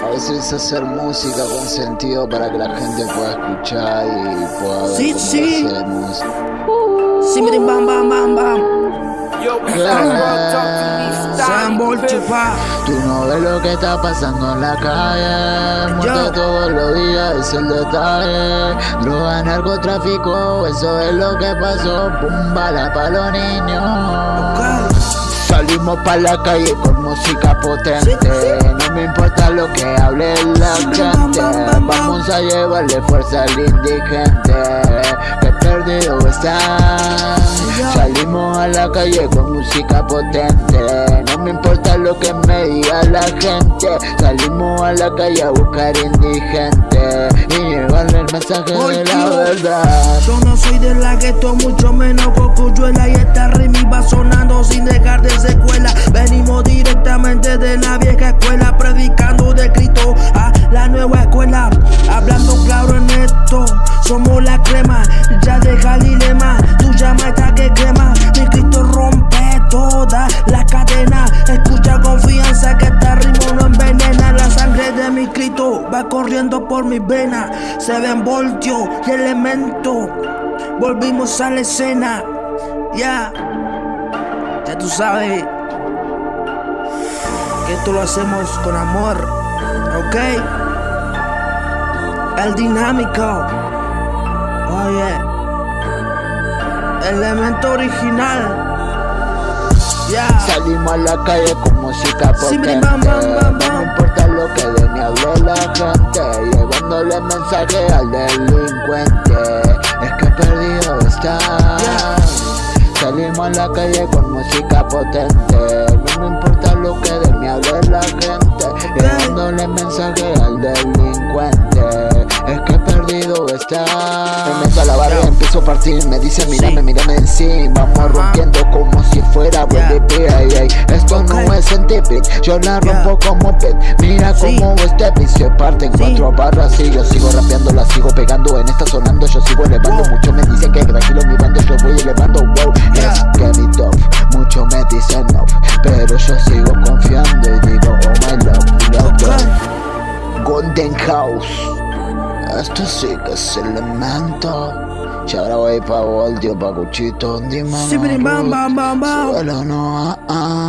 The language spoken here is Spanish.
A veces hacer música con sentido para que la gente pueda escuchar y pueda ver Sí, cómo sí. hacemos. Simbring bam bam bam bam. Yo. Tú no ves lo que está pasando en la calle Muerte Yo. todos los días, es el detalle Droga, narcotráfico, eso es lo que pasó Pum, bala pa' los niños Salimos pa' la calle con música potente. No me importa lo que hable la gente. Vamos a llevarle fuerza al indigente Que perdido está Salimos a la calle con música potente. No me importa lo que me diga la gente. Salimos a la calle a buscar indigente llevarle el mensaje de la Oye. verdad. Yo no soy de la gueto, mucho menos cocuyuela Y esta rima va sonando sin dejar de secuela. Venimos directamente de la vieja escuela Predicando de Cristo a la nueva escuela. Hablando claro en esto, somos la crema Ya deja el dilema, tu llama va corriendo por mis venas Se ven voltios y elementos Volvimos a la escena. Ya Ya tú sabes Que esto lo hacemos con amor ¿Ok? El dinámico. Oye Elemento original. Ya. Salimos a la calle con música Sí, la calle con música potente. No me importa lo que de mí hable la gente. Llevándole mensaje al delincuente. Es que perdido está Me meto a la barra y empiezo a partir. Me dice mírame, mírame en sí Vamos rompiendo como si fuera ay. Esto no es científico Yo la rompo como pet Mira Sí. cómo este beat se parte en cuatro barras Y yo sigo rapeando, la sigo pegando. En esta sonando yo sigo elevando. Wow. Muchos me dicen que tranquilo mi bando Yo voy elevando, Muchos me dicen no Pero yo sigo confiando y digo oh my love, love. Golden House Esto sí que es elemento Ya ahora voy pa' Voltio, pa' Cuchito, dime bam Suelo no, ah, ah.